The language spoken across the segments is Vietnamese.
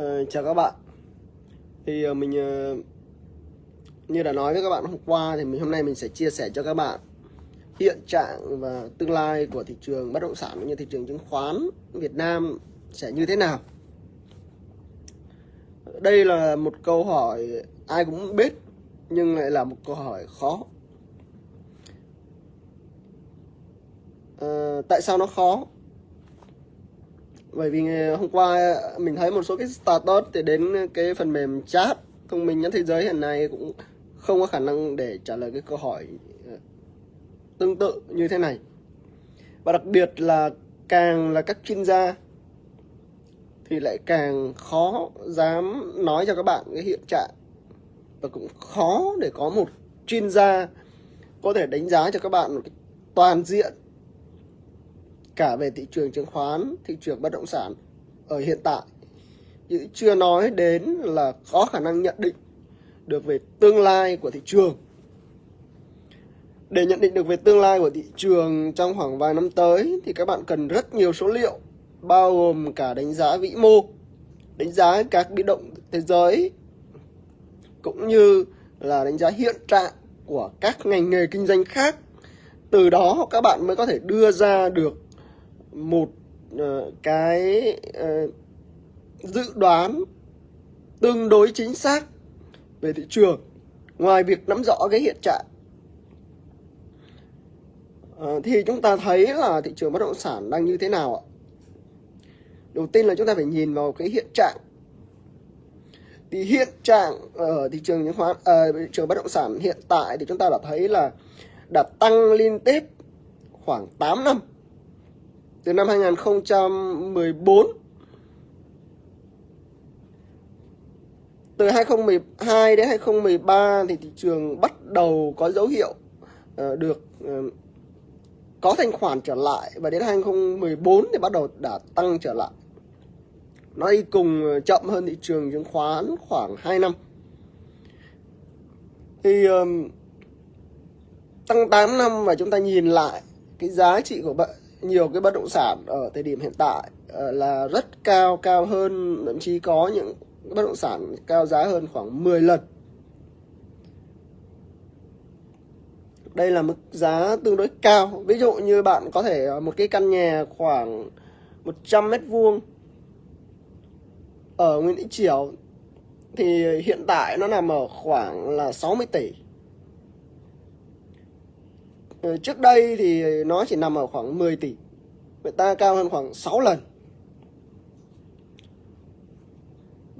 Uh, chào các bạn. Thì uh, mình uh, như đã nói với các bạn hôm qua thì mình hôm nay mình sẽ chia sẻ cho các bạn hiện trạng và tương lai của thị trường bất động sản cũng như thị trường chứng khoán Việt Nam sẽ như thế nào. Đây là một câu hỏi ai cũng biết nhưng lại là một câu hỏi khó. À, tại sao nó khó? Bởi vì ờ, hôm qua mình thấy một số cái status thì đến cái phần mềm chat thông minh nhất thế giới hiện nay cũng không có khả năng để trả lời cái câu hỏi ờ, tương tự như thế này. Và đặc biệt là càng là các chuyên gia thì lại càng khó dám nói cho các bạn cái hiện trạng và cũng khó để có một chuyên gia có thể đánh giá cho các bạn một cái toàn diện cả về thị trường chứng khoán, thị trường bất động sản ở hiện tại. Chứ chưa nói đến là có khả năng nhận định được về tương lai của thị trường. Để nhận định được về tương lai của thị trường trong khoảng vài năm tới thì các bạn cần rất nhiều số liệu bao gồm cả đánh giá vĩ mô, đánh giá các biến động thế giới cũng như là đánh giá hiện trạng của các ngành nghề kinh doanh khác. Từ đó các bạn mới có thể đưa ra được một uh, cái uh, dự đoán tương đối chính xác về thị trường ngoài việc nắm rõ cái hiện trạng. Uh, thì chúng ta thấy là thị trường bất động sản đang như thế nào ạ? Đầu tiên là chúng ta phải nhìn vào cái hiện trạng. Thì hiện trạng ở thị trường chứng khoán à, thị trường bất động sản hiện tại thì chúng ta đã thấy là đã tăng liên tiếp khoảng 8 năm từ năm 2014 từ 2012 đến 2013 thì thị trường bắt đầu có dấu hiệu uh, được uh, có thanh khoản trở lại và đến 2014 thì bắt đầu đã tăng trở lại. Nó đi cùng ờ, chậm hơn thị trường chứng khoán khoảng 2 năm. Thì um, tăng 8 năm và chúng ta nhìn lại cái giá trị của nhiều cái bất động sản ở thời điểm hiện tại ờ, là rất cao, cao hơn thậm chí có những bất động sản cao giá hơn khoảng 10 lần. Đây là mức giá tương đối cao. Ví dụ như bạn có thể một cái căn nhà khoảng 100 mét vuông ở Nguyễn Thị Triều thì hiện tại nó nằm ở khoảng là 60 tỷ. Ờ, trước đây thì nó chỉ nằm ở khoảng 10 tỷ. Người ta cao hơn khoảng 6 lần.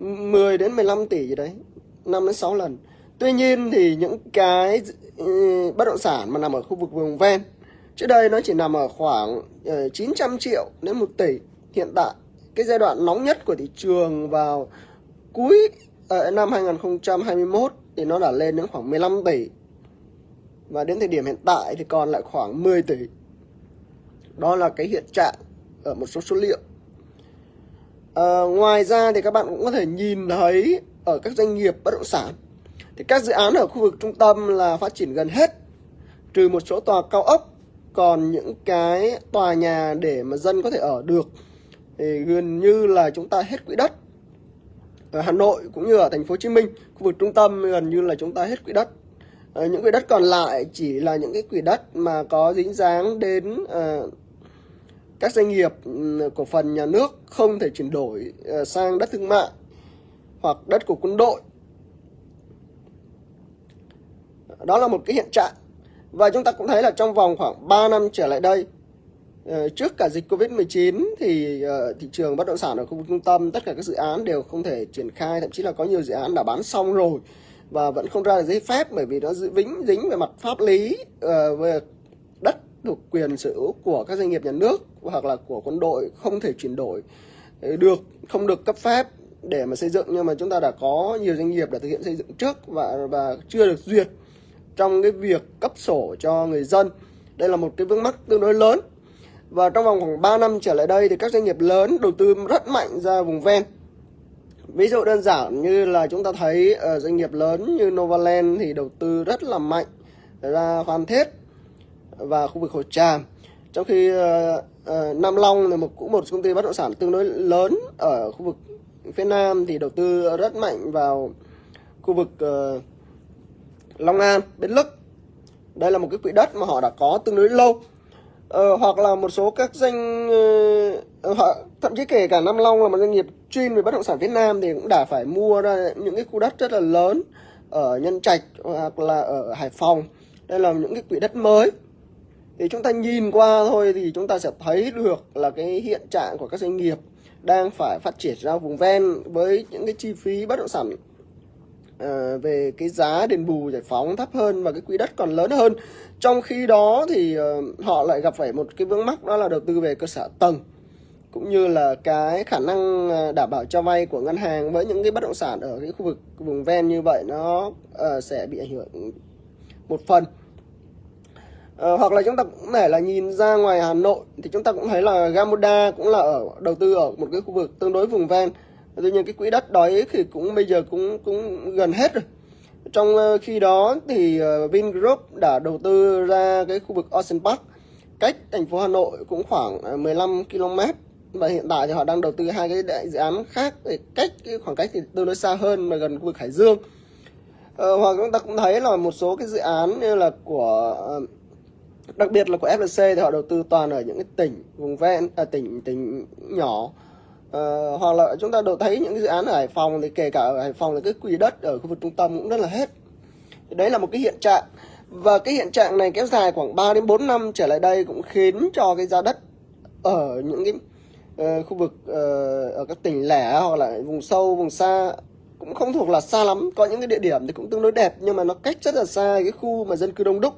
10 đến 15 tỷ gì đấy 5 đến 6 lần Tuy nhiên thì những cái ừ, bất động sản mà nằm ở khu vực vùng ven, Trước đây nó chỉ nằm ở khoảng ờ, 900 triệu đến 1 tỷ Hiện tại, cái giai đoạn nóng nhất của thị trường vào cuối ờ, năm 2021 thì nó đã lên đến khoảng 15 tỷ và đến thời điểm hiện tại thì còn lại khoảng 10 tỷ. Đó là cái hiện trạng ở một số số liệu. À, ngoài ra thì các bạn cũng có thể nhìn thấy ở các doanh nghiệp bất động sản thì các dự án ở khu vực trung tâm là phát triển gần hết trừ một số tòa cao ốc. Còn những cái tòa nhà để mà dân có thể ở được thì gần như là chúng ta hết quỹ đất. Ở Hà Nội cũng như ở thành phố Hồ Chí Minh khu vực trung tâm gần như là chúng ta hết quỹ đất à, những quỹ đất còn lại chỉ là những cái quỹ đất mà có dính dáng đến à, các doanh nghiệp ừ, cổ phần nhà nước không thể chuyển đổi ờ, sang đất thương mại hoặc đất của quân đội. Đó là một cái hiện trạng. Và chúng ta cũng thấy là trong vòng khoảng 3 năm trở lại đây, trước cả dịch Covid-19 thì thị trường bất động sản ở khu vực trung tâm, tất cả các dự án đều không thể triển khai, thậm chí là có nhiều dự án đã bán xong rồi và vẫn không ra được giấy phép bởi vì nó vĩnh dính về mặt pháp lý ờ, về đất thuộc quyền sở hữu của các doanh nghiệp nhà nước hoặc là của quân đội không thể chuyển đổi ờ, được, không được cấp phép để mà xây dựng. Nhưng mà chúng ta đã có nhiều doanh nghiệp đã thực hiện xây dựng trước và và chưa được duyệt trong cái việc cấp sổ cho người dân. Đây là một cái vướng mắc tương đối lớn. Và trong vòng khoảng 3 năm trở lại đây thì các doanh nghiệp lớn đầu tư rất mạnh ra vùng ven ví dụ đơn giản như là chúng ta thấy ở doanh nghiệp lớn như Novaland thì đầu tư rất là mạnh ờ, ra Phan Thiết và khu vực Hồ Tràm trong khi uh, uh, Nam Long là một cũng một công ty bất động sản tương đối lớn ở khu vực phía Nam thì đầu tư rất mạnh vào khu vực uh, Long An, Bến Lức. Đây là một cái quỹ đất mà họ đã có tương đối lâu. Uh, hoặc là một số các doanh uh, họ thậm chí kể cả Nam Long là một doanh nghiệp chuyên về bất động sản Việt Nam thì cũng đã phải mua ra những cái khu đất rất là lớn ở Nhân Trạch hoặc là ở Hải Phòng. Đây là những cái quỹ đất mới. Thì chúng ta nhìn qua thôi thì chúng ta sẽ thấy được là cái hiện trạng của các doanh nghiệp đang phải phát triển ra vùng ven với những cái chi phí bất động sản À, về cái giá đền bù giải phóng thấp hơn và cái quỹ đất còn lớn hơn. Trong khi đó thì uh, họ lại gặp phải một cái vướng mắc đó là đầu tư về cơ sở tầng cũng như là cái khả năng à, đảm bảo cho vay của ngân hàng với những cái bất động sản ở cái khu vực vùng ven như vậy nó uh, sẽ bị ảnh hưởng một phần. Uh, hoặc là chúng ta cũng thể là nhìn ra ngoài Hà Nội thì chúng ta cũng thấy là Gamoda cũng là ở đầu tư ở một cái khu vực tương đối vùng ven. Tuy nhiên cái quỹ đất đó thì cũng bây giờ cũng cũng gần hết rồi. Trong ờ, khi đó thì uh, Vingroup đã đầu tư ra cái khu vực Ocean Park cách thành phố Hà Nội cũng khoảng 15 km và hiện tại thì họ đang đầu tư hai cái đại dự án khác để cách cái khoảng cách thì tương đối xa hơn mà gần khu vực Hải Dương. Ờ, hoặc chúng ta cũng thấy là một số cái dự án như là của ờ, đặc biệt là của FLC thì họ đầu tư toàn ở những cái tỉnh vùng ven à, tỉnh tỉnh nhỏ. Ờ, hoặc là chúng ta đều thấy những cái dự án ở Hải Phòng thì kể cả ở Hải Phòng là cái quỹ đất ở khu vực trung tâm cũng rất là hết. Thì đấy là một cái hiện trạng. Và cái hiện trạng này kéo dài khoảng 3 đến 4 năm trở lại đây cũng khiến cho cái giá đất ở những cái uh, khu vực uh, ở các tỉnh lẻ hoặc là vùng sâu vùng xa cũng không thuộc là xa lắm. Có những cái địa điểm thì cũng tương đối đẹp nhưng mà nó cách rất là xa cái khu mà dân cư đông đúc.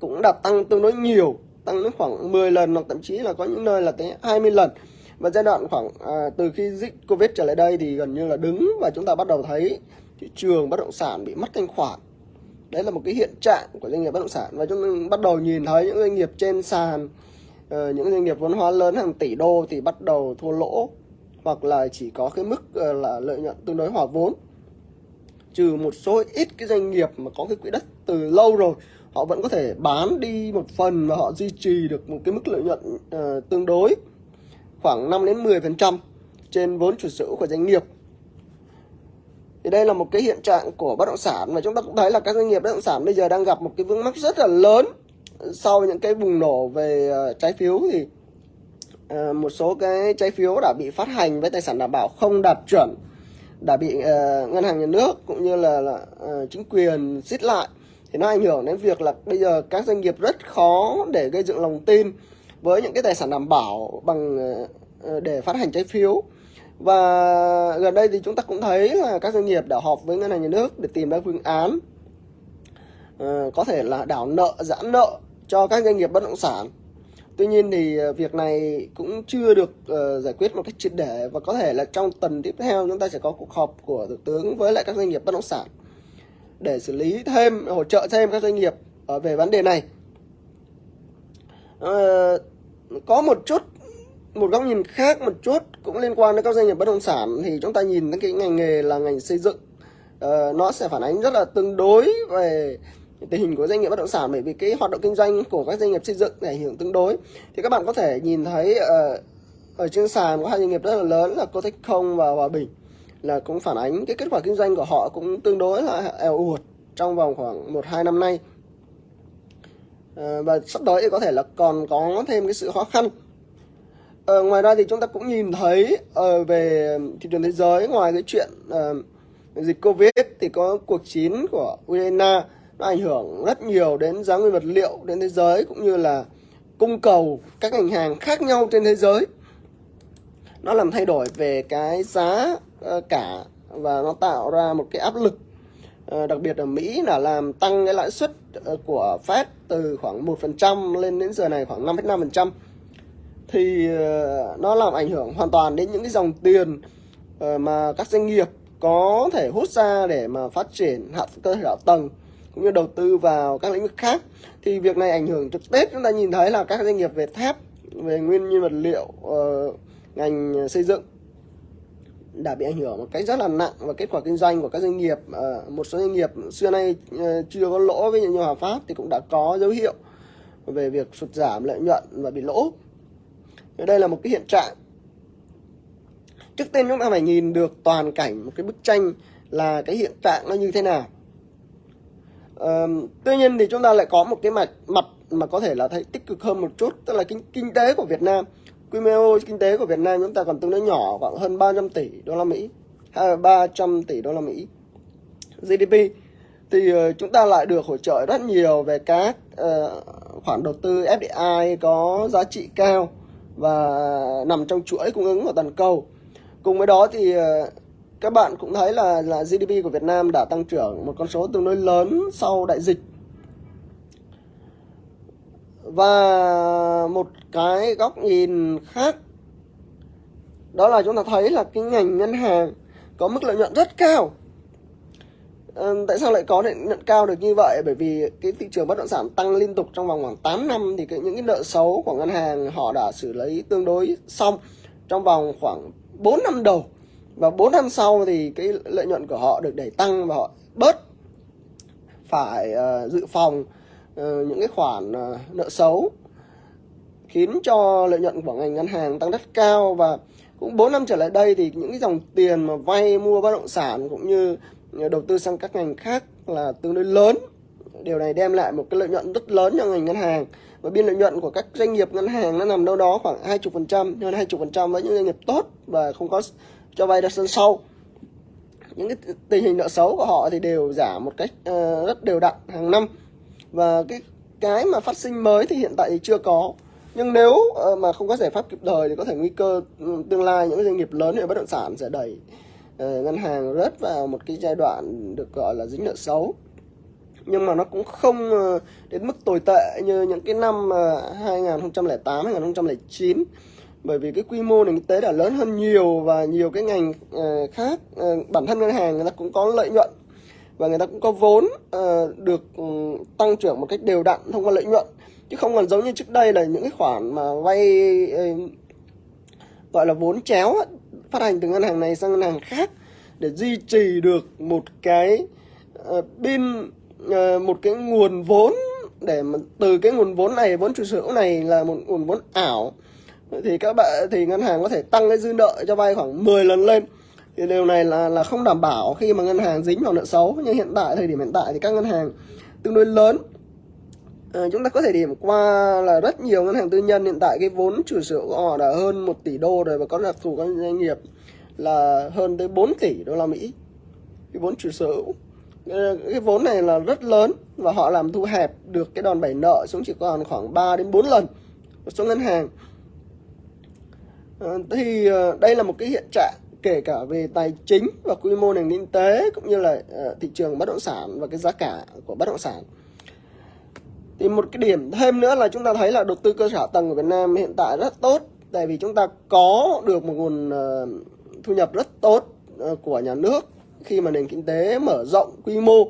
Cũng đã tăng tương đối nhiều tăng đến khoảng 10 lần hoặc thậm chí là có những nơi là tới 20 lần. Và giai đoạn khoảng à, từ khi dịch Covid trở lại đây thì gần như là đứng và chúng ta bắt đầu thấy thị trường bất động sản bị mất thanh khoản. Đấy là một cái hiện trạng của doanh nghiệp bất động sản và chúng ta bắt đầu nhìn thấy những doanh nghiệp trên sàn uh, những doanh nghiệp vốn hóa lớn hàng tỷ đô thì bắt đầu thua lỗ hoặc là chỉ có cái mức uh, là lợi nhuận tương đối hòa vốn trừ một số ít cái doanh nghiệp mà có cái quỹ đất từ lâu rồi họ vẫn có thể bán đi một phần và họ duy trì được một cái mức lợi nhuận uh, tương đối khoảng 5 đến 10% trên vốn chủ sở hữu của doanh nghiệp. Thì đây là một cái hiện trạng của bất động sản và chúng ta cũng thấy là các doanh nghiệp bất động sản bây giờ đang gặp một cái vướng mắc rất là lớn sau những cái bùng nổ về ờ, trái phiếu thì uh, một số cái trái phiếu đã bị phát hành với tài sản đảm bảo không đạt chuẩn đã bị uh, ngân hàng nhà nước cũng như là, là uh, chính quyền siết lại. Thì nó ảnh hưởng đến việc là bây giờ các doanh nghiệp rất khó để gây dựng lòng tin với những cái tài sản đảm bảo bằng để phát hành trái phiếu. Và gần đây thì chúng ta cũng thấy là các doanh nghiệp đã họp với ngân hàng nhà nước để tìm ra phương án uh, có thể là đảo nợ giãn nợ cho các doanh nghiệp bất động sản. Tuy nhiên thì ờ, việc này cũng chưa được uh, giải quyết một cách triệt để và có thể là trong tuần tiếp theo chúng ta sẽ có cuộc họp của thủ tướng với lại các doanh nghiệp bất động sản để xử lý thêm hỗ trợ thêm các doanh nghiệp ở về vấn đề này. Uh, có một chút một góc nhìn khác một chút cũng liên quan đến các doanh nghiệp bất động sản thì chúng ta nhìn đến cái ngành nghề là ngành xây dựng. Uh, nó sẽ phản ánh rất là tương đối về tình hình của doanh nghiệp bất động sản bởi vì cái hoạt động kinh doanh của các doanh nghiệp xây dựng ảnh hưởng tương đối. Thì các bạn có thể nhìn thấy ở, ở trên sàn có hai doanh nghiệp rất là lớn là Cotech Không và Hòa Bình là cũng phản ánh cái kết quả kinh doanh của họ cũng tương đối là eo uột trong vòng khoảng một hai năm nay. À, và sắp tới thì có thể là còn có thêm cái sự khó khăn. À, ngoài ra thì chúng ta cũng nhìn thấy uh, về thị trường thế giới ngoài cái chuyện uh, dịch covid thì có cuộc chiến của Ukraine nó ảnh hưởng rất nhiều đến giá nguyên vật liệu đến thế giới cũng như là cung cầu các ngành hàng khác nhau trên thế giới. Nó làm thay đổi về cái giá ờ, cả và nó tạo ra một cái áp lực ờ, đặc biệt ở Mỹ là làm tăng cái lãi suất ờ, của Fed từ khoảng 1% lên đến giờ này khoảng 5,5% thì nó làm ảnh hưởng hoàn toàn đến những cái dòng tiền mà các doanh nghiệp có thể hút ra để mà phát triển hạ cơ sở tầng cũng như đầu tư vào các lĩnh vực khác thì việc này ảnh hưởng trực tiếp chúng ta nhìn thấy là các doanh nghiệp về thép về nguyên nhiên vật liệu ờ, ngành xây dựng đã bị ảnh hưởng một cách rất là nặng và kết quả kinh doanh của các doanh nghiệp uh, một số doanh nghiệp xưa nay uh, chưa có lỗ. Với như Hòa Phát thì cũng đã có dấu hiệu về việc sụt giảm lợi nhuận và bị lỗ. Đây là một cái hiện trạng. Trước tiên chúng ta phải nhìn được toàn cảnh một cái bức tranh là cái hiện trạng nó như thế nào tuy nhiên thì chúng ta lại có một cái mặt mặt mà có thể là thấy tích cực hơn một chút tức là kinh kinh tế của Việt Nam quy mô kinh tế của Việt Nam chúng ta còn tương đối nhỏ khoảng hơn 300 tỷ đô la Mỹ hay 300 tỷ đô la Mỹ GDP thì uh, chúng ta lại được hỗ trợ rất nhiều về các uh, khoản đầu tư FDI có giá trị cao và nằm trong chuỗi cung ứng của toàn cầu. Cùng với đó thì uh, các bạn cũng thấy là là GDP của Việt Nam đã tăng trưởng một con số tương đối lớn sau đại dịch. Và một cái góc nhìn khác đó là chúng ta thấy là cái ngành ngân hàng có mức lợi nhuận rất cao. À, tại sao lại có lợi nhuận cao được như vậy? Bởi vì cái thị trường bất động sản tăng liên tục trong vòng khoảng 8 năm thì cái, những cái nợ xấu của ngân hàng họ đã xử lý tương đối xong trong vòng khoảng 4 năm đầu và 4 năm sau thì cái lợi nhuận của họ được đẩy tăng và họ bớt phải uh, dự phòng uh, những cái khoản uh, nợ xấu khiến cho lợi nhuận của ngành ngân hàng tăng rất cao. Và cũng 4 năm trở lại đây thì những cái dòng tiền mà vay mua bất động sản cũng như đầu tư sang các ngành khác là tương đối lớn. Điều này đem lại một cái lợi nhuận rất lớn cho ngành ngân hàng. Và biên lợi nhuận của các doanh nghiệp ngân hàng nó nằm đâu đó khoảng 20% hơn 20% với những doanh nghiệp tốt và không có cho vay ra sân sâu. Những cái tình hình nợ xấu của họ thì đều giảm một cách uh, rất đều đặn hàng năm. Và cái cái mà phát sinh mới thì hiện tại thì chưa có. Nhưng nếu uh, mà không có giải pháp kịp thời thì có thể nguy cơ ừ, tương lai những doanh nghiệp lớn về bất động sản sẽ đẩy uh, ngân hàng rớt vào một cái giai đoạn được gọi là dính nợ xấu. Nhưng mà nó cũng không đến mức tồi tệ như những cái năm 2008 2009 bởi vì cái quy mô nền kinh tế đã lớn hơn nhiều và nhiều cái ngành ờ, khác ờ, bản thân ngân hàng người ta cũng có lợi nhuận và người ta cũng có vốn ờ, được ừ, tăng trưởng một cách đều đặn thông qua lợi nhuận. Chứ không còn giống như trước đây là những cái khoản mà vay gọi là vốn chéo phát hành từ ngân hàng này sang ngân hàng khác để duy trì được một cái uh, pin uh, một cái nguồn vốn để mà từ cái nguồn vốn này vốn chủ sở hữu này là một nguồn vốn ảo thì các bạn thì ngân hàng có thể tăng cái dư nợ cho vay khoảng 10 lần lên. Thì điều này là là không đảm bảo khi mà ngân hàng dính vào nợ xấu. Nhưng hiện tại thời điểm hiện tại thì các ngân hàng tương đối lớn. À, chúng ta có thể điểm qua là rất nhiều ngân hàng tư nhân. Hiện tại cái vốn chủ sở hữu của họ đã hơn 1 tỷ đô rồi và có đặc thù các doanh nghiệp là hơn tới 4 tỷ đô la Mỹ. Cái vốn chủ sở hữu. Ờ, cái vốn này là rất lớn và họ làm thu hẹp được cái đòn bẩy nợ xuống chỉ còn khoảng 3 đến 4 lần một số ngân hàng. Ờ, thì ờ, đây là một cái hiện trạng kể cả về tài chính và quy mô nền kinh tế cũng như là ờ, thị trường bất động sản và cái giá cả của bất động sản. Thì một cái điểm thêm nữa là chúng ta thấy là đầu tư cơ sở tầng của Việt Nam hiện tại rất tốt, tại vì chúng ta có được một nguồn thu nhập rất tốt của nhà nước khi mà nền kinh tế mở rộng quy mô.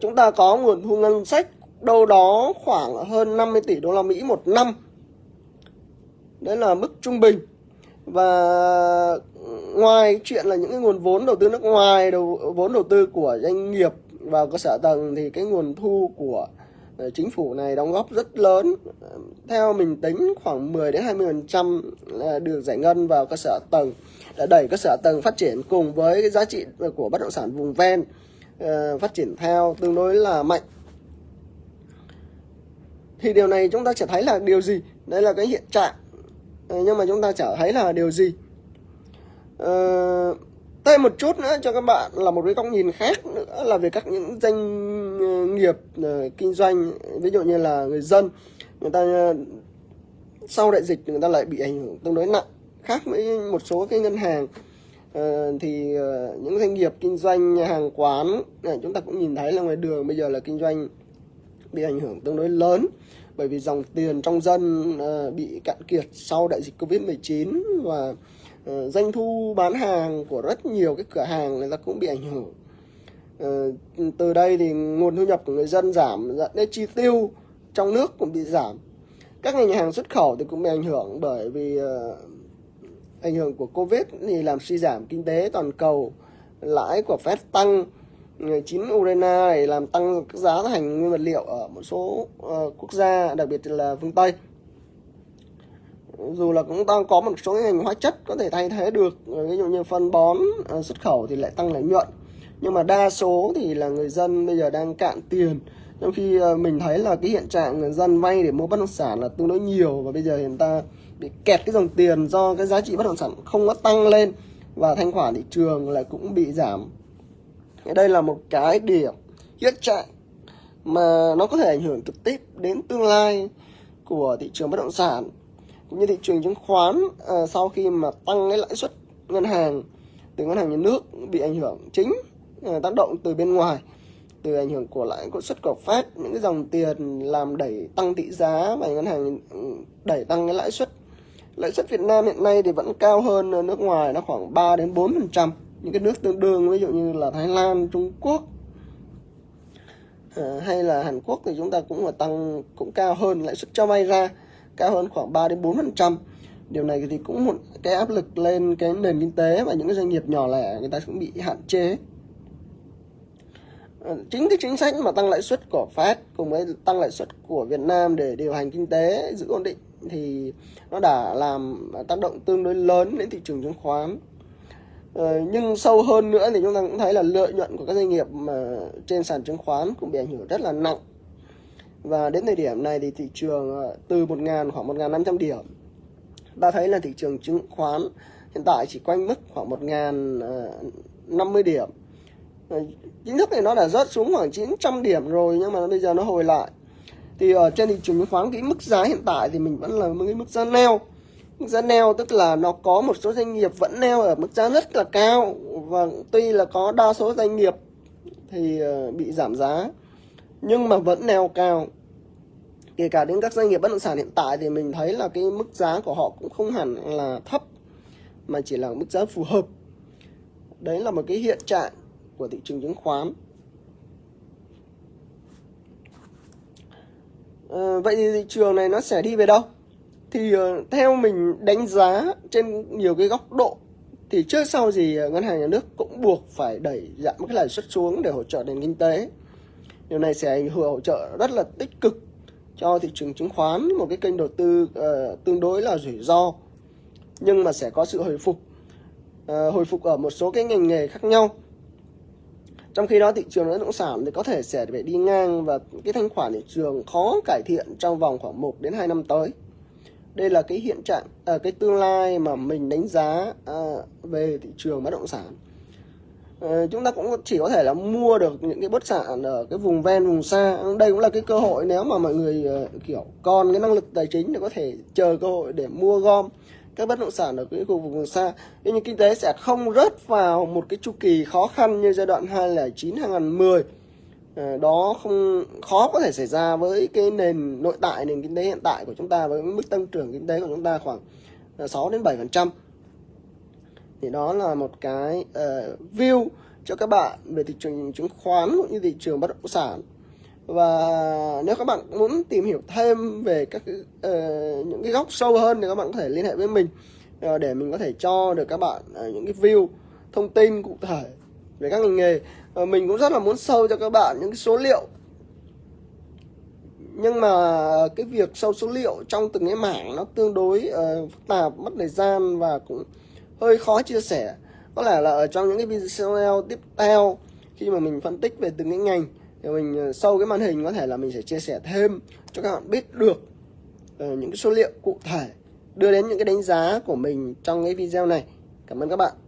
Chúng ta có nguồn thu ngân sách đâu đó khoảng hơn 50 tỷ đô la Mỹ một năm đấy là mức trung bình. Và ngoài chuyện là những cái nguồn vốn đầu tư nước ngoài, đầu, vốn đầu tư của doanh nghiệp vào cơ sở tầng thì cái nguồn thu của ờ, chính phủ này đóng góp rất lớn. Theo mình tính khoảng 10 đến 20 phần trăm được giải ngân vào cơ sở tầng, đã đẩy cơ sở tầng phát triển cùng với cái giá trị của bất động sản vùng ven ờ, phát triển theo tương đối là mạnh. Thì điều này chúng ta sẽ thấy là điều gì? Đây là cái hiện trạng. Ờ, nhưng mà chúng ta chả thấy là điều gì. Uh, thêm một chút nữa cho các bạn là một cái góc nhìn khác nữa là về các những doanh ờ, nghiệp uh, kinh doanh ví dụ như là người dân. Người ta uh, sau đại dịch người ta lại bị ảnh hưởng tương đối nặng khác với một số cái ngân hàng. Uh, thì uh, những doanh nghiệp kinh doanh hàng quán này, chúng ta cũng nhìn thấy là ngoài đường bây giờ là kinh doanh bị ảnh hưởng tương đối lớn bởi vì dòng tiền trong dân ờ, bị cạn kiệt sau đại dịch Covid-19 và ờ, doanh thu bán hàng của rất nhiều cái cửa hàng người ta cũng bị ảnh hưởng. Ờ, từ đây thì nguồn thu nhập của người dân giảm, dẫn đến chi tiêu trong nước cũng bị giảm. Các ngành hàng xuất khẩu thì cũng bị ảnh hưởng bởi vì ảnh hưởng của covid thì làm suy giảm kinh tế toàn cầu, lãi của Fed tăng chín Ukraine này làm tăng các giá thành nguyên vật liệu ở một số uh, quốc gia đặc biệt là phương Tây. Dù là cũng đang có một số ngành hóa chất có thể thay thế được ờ, ví dụ như phân bón ờ, xuất khẩu thì lại tăng lợi nhuận. Nhưng mà đa số thì là người dân bây giờ đang cạn tiền. Trong khi mình thấy là cái hiện trạng người dân vay để mua bất động sản là tương đối nhiều và bây giờ hiện ta bị kẹt cái dòng tiền do cái giá trị bất động sản không có tăng lên và thanh khoản thị trường lại cũng bị giảm đây là một cái điểm hiện trạng mà nó có thể ảnh hưởng trực tiếp đến tương lai của thị trường bất động sản cũng như thị trường chứng khoán à, sau khi mà tăng cái lãi suất ngân hàng từ ngân hàng nhà nước bị ảnh hưởng chính à, tác động từ bên ngoài từ ảnh hưởng của lãi suất của Fed những cái dòng tiền làm đẩy tăng tỷ giá và ngân hàng ừ, đẩy tăng cái lãi suất. Lãi suất Việt Nam hiện nay thì vẫn cao hơn nước ngoài nó khoảng 3 đến 4 phần trăm những cái nước tương đương ví dụ như là Thái Lan Trung Quốc à, hay là Hàn Quốc thì chúng ta cũng là tăng cũng cao hơn lãi suất cho vay ra cao hơn khoảng 3 đến 4 phần trăm. Điều này thì cũng một cái áp lực lên cái nền kinh tế và những cái doanh nghiệp nhỏ lẻ người ta cũng bị hạn chế. Ờ, chính cái chính sách mà tăng lãi suất của Fed cùng với tăng lãi suất của Việt Nam để điều hành kinh tế giữ ổn định thì nó đã làm tác động tương đối lớn đến thị trường chứng khoán. Ờ, nhưng sâu hơn nữa thì chúng ta cũng thấy là lợi nhuận của các doanh nghiệp mà trên sàn chứng khoán cũng bị ảnh hưởng rất là nặng. Và đến thời điểm này thì thị trường ờ, từ 1.000 khoảng 1.500 điểm, ta thấy là thị trường chứng khoán hiện tại chỉ quanh mức khoảng 1.050 ờ, điểm. Chính thức thì nó đã rớt xuống khoảng 900 điểm rồi nhưng mà bây giờ nó hồi lại. Thì ở trên thị trường chứng khoán, cái mức giá hiện tại thì mình vẫn là một cái mức giá neo giá neo tức là nó có một số doanh nghiệp vẫn neo ở mức giá rất là cao. Và tuy là có đa số doanh nghiệp thì ờ, bị giảm giá nhưng mà vẫn neo cao. Kể cả đến các doanh nghiệp bất động sản hiện tại thì mình thấy là cái mức giá của họ cũng không hẳn là thấp mà chỉ là mức giá phù hợp. Đấy là một cái hiện trạng của thị trường chứng khoán. À, vậy thì thị trường này nó sẽ đi về đâu? Thì uh, theo mình đánh giá trên nhiều cái góc độ thì trước sau gì ờ, ngân hàng nhà nước cũng buộc phải đẩy giảm cái lãi suất xuống để hỗ trợ nền kinh tế. Điều này sẽ ảnh hưởng hỗ trợ rất là tích cực cho thị trường chứng khoán một cái kênh đầu tư uh, tương đối là rủi ro nhưng mà sẽ có sự hồi phục uh, hồi phục ở một số cái ngành nghề khác nhau. Trong khi đó thị trường bất động sản thì có thể sẽ phải đi ngang và cái thanh khoản thị trường khó cải thiện trong vòng khoảng 1 đến 2 năm tới đây là cái hiện trạng à, cái tương lai mà mình đánh giá à, về thị trường bất động sản. À, chúng ta cũng chỉ có thể là mua được những cái bất sản ở cái vùng ven vùng xa. Đây cũng là cái cơ hội nếu mà mọi người à, kiểu còn cái năng lực tài chính để có thể chờ cơ hội để mua gom các bất động sản ở cái khu vực vùng xa. Nhưng kinh tế sẽ không rớt vào một cái chu kỳ khó khăn như giai đoạn 2009 2010 Ờ, đó không khó có thể xảy ra với cái nền nội tại nền kinh tế hiện tại của chúng ta với mức tăng trưởng kinh tế của chúng ta khoảng ờ, 6 đến 7 phần trăm. Thì đó là một cái uh, view cho các bạn về thị trường chứng khoán cũng như thị trường bất động sản. Và nếu các bạn muốn tìm hiểu thêm về các uh, những cái góc sâu hơn thì các bạn có thể liên hệ với mình uh, để mình có thể cho được các bạn uh, những cái view thông tin cụ thể về các ngành nghề. À, mình cũng rất là muốn sâu cho các bạn những cái số liệu. Nhưng mà cái việc sâu số liệu trong từng cái mảng nó tương đối uh, phức tạp mất thời gian và cũng hơi khó chia sẻ. Có lẽ là ở trong những cái video tiếp theo khi mà mình phân tích về từng cái ngành thì mình ờ, sâu sau cái màn hình có thể là mình sẽ chia sẻ thêm cho các bạn biết được uh, những cái số liệu cụ thể đưa đến những cái đánh giá của mình trong cái video này. Cảm ơn các bạn.